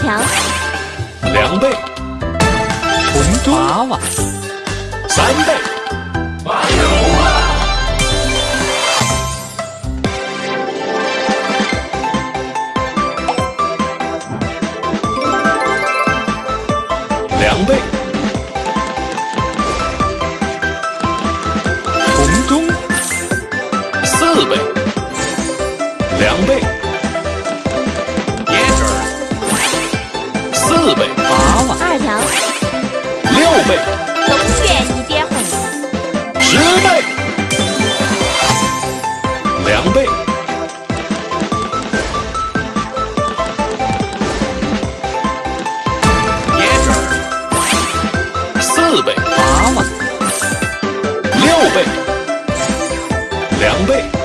两倍，馄饨娃娃，三倍，麻油啊，两倍。四倍，八万二条，六倍，龙卷一点红，十倍，两倍，别，四倍，八万，六倍，两倍。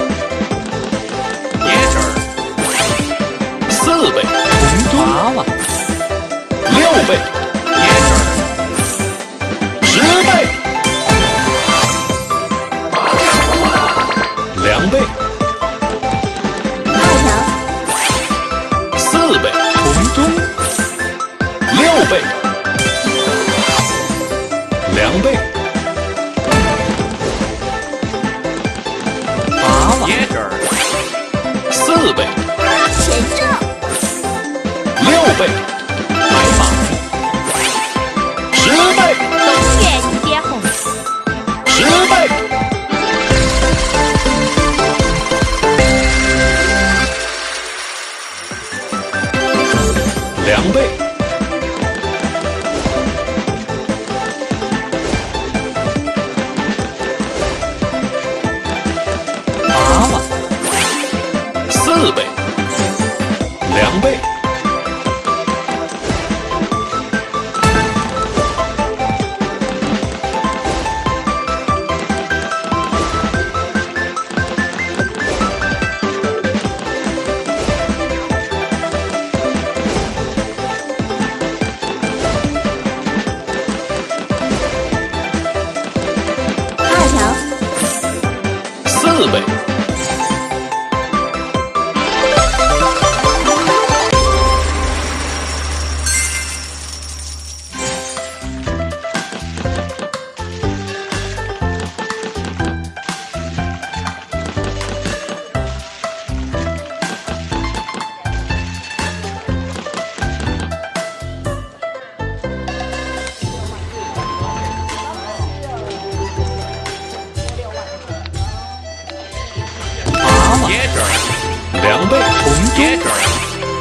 两倍红包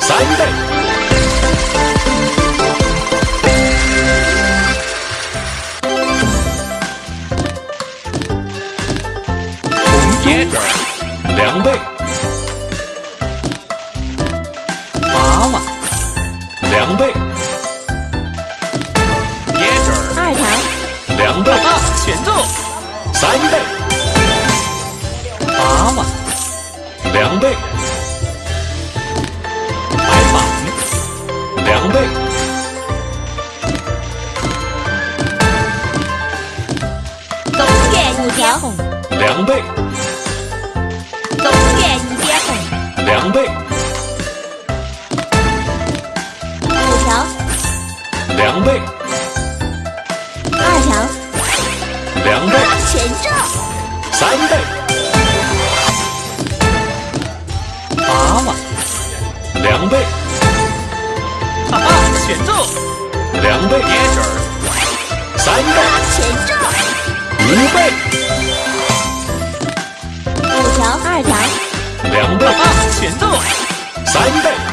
三倍。红包两倍。两倍。三倍。五倍。五条二条。两倍。啊全三倍。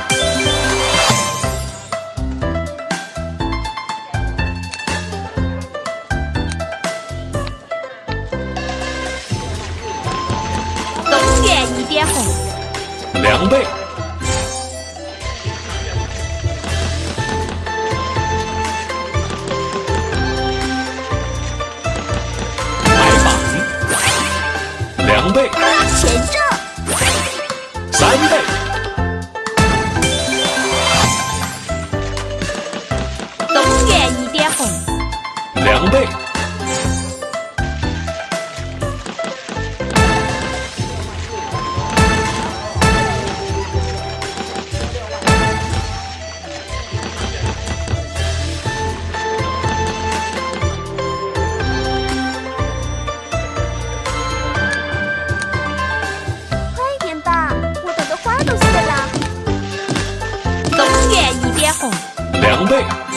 对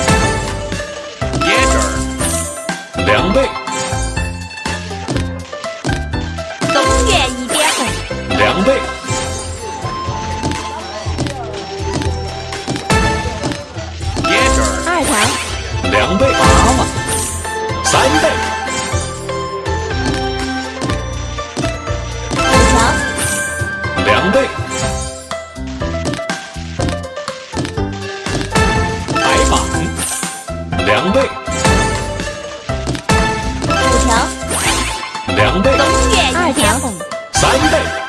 五条。两倍。攻略二条。三倍。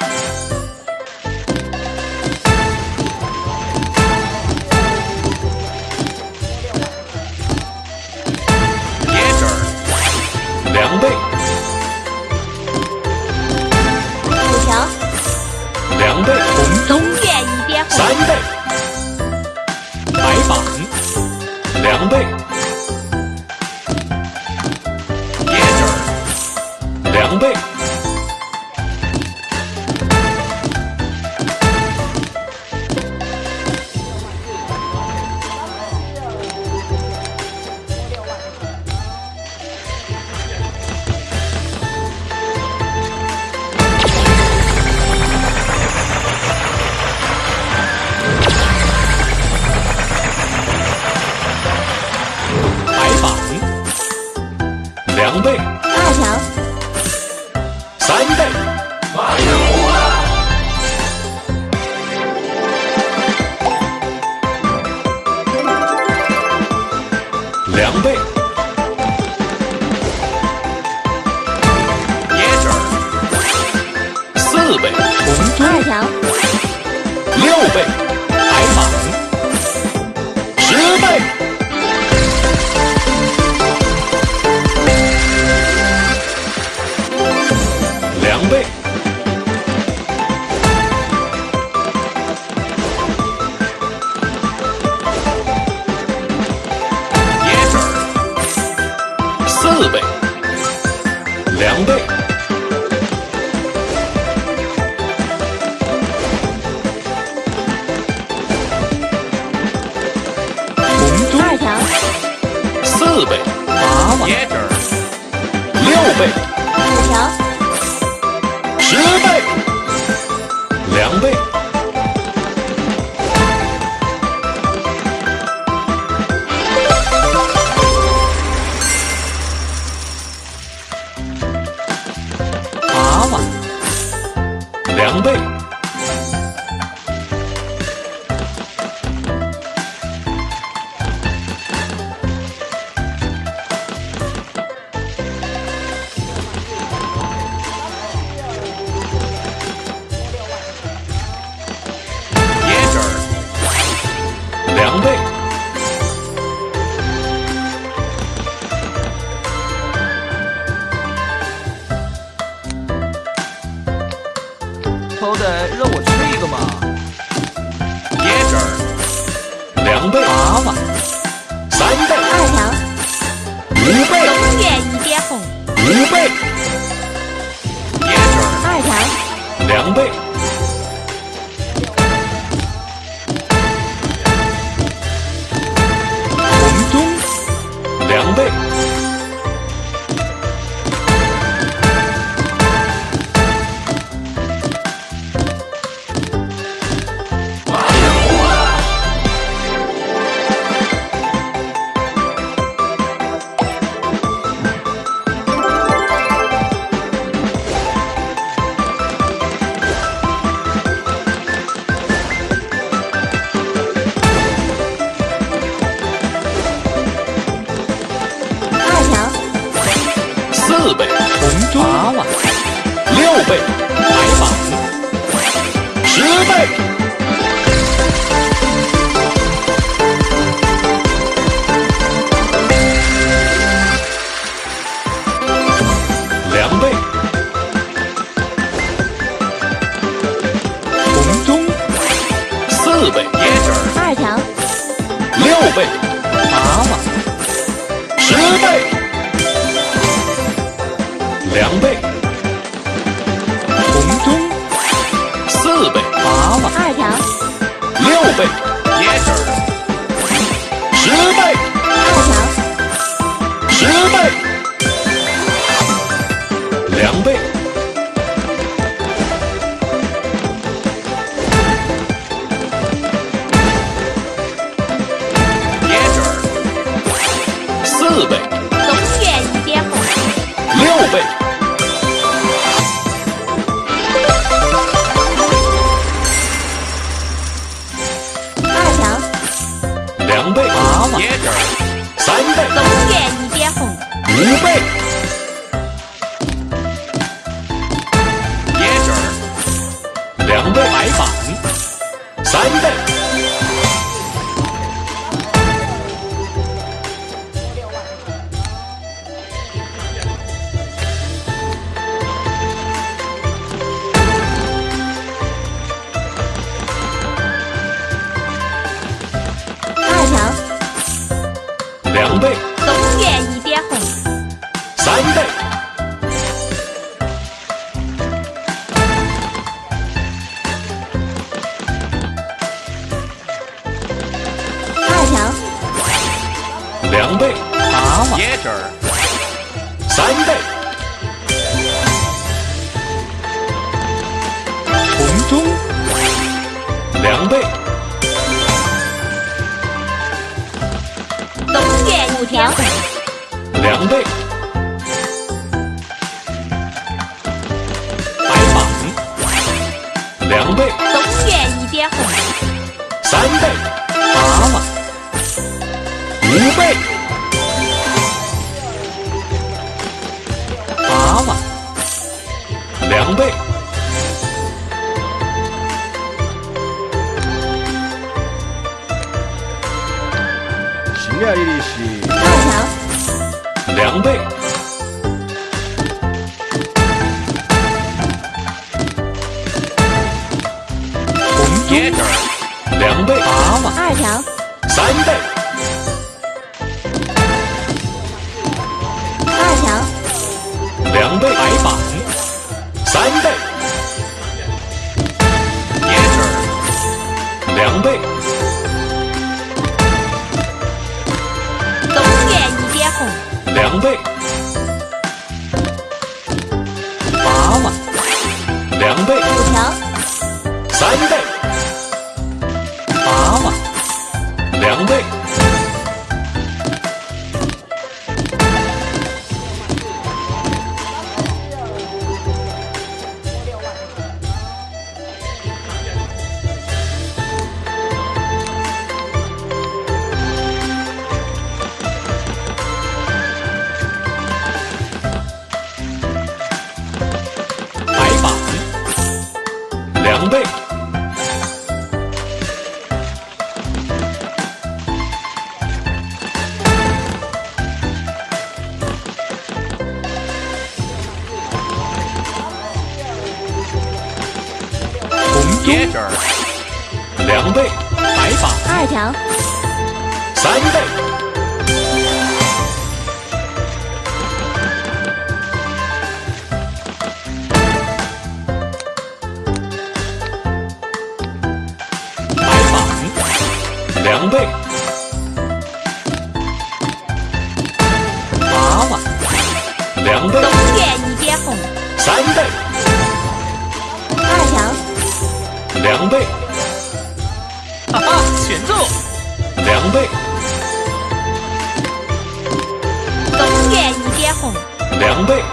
一对。四倍。两倍。红中二条四倍。八万。六倍。五条。十倍。两倍。两倍。狼狈四倍，一二条，六倍，八万，十倍，两倍。中，两倍，东元五条。红，两倍，白板，两倍，东元一点红，三倍，蛤蟆，五倍，新来的是。二条，两倍，红中，椰汁儿，两倍，八万，二条，三倍，二条，两倍，白板，三倍，两倍，白板，二条，三倍，白板，两倍，八万，两倍，三倍，二条，两倍，选奏，两倍，东元一点红，两倍，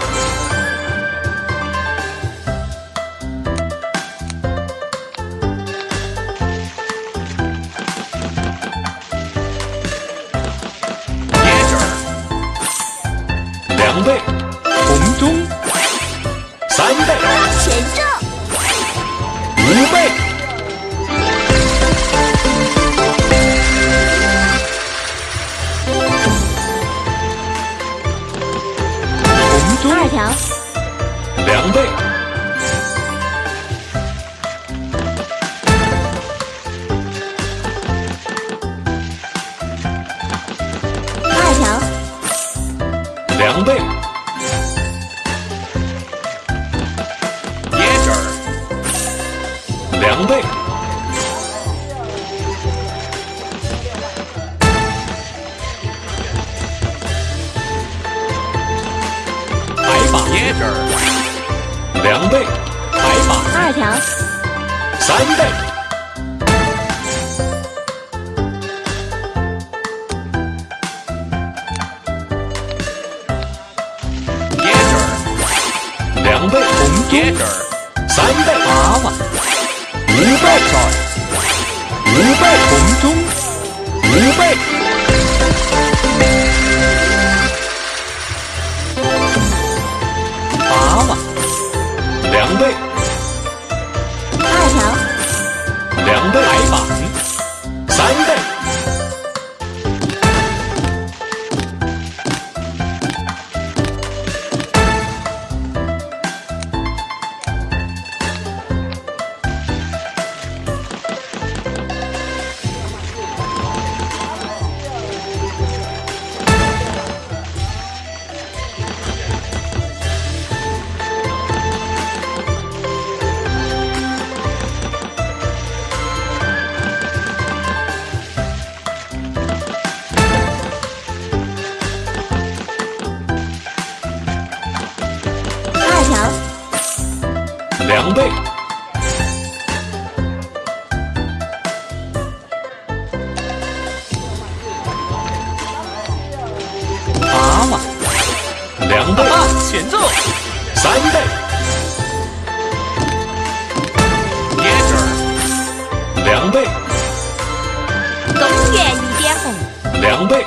条，三倍，两倍，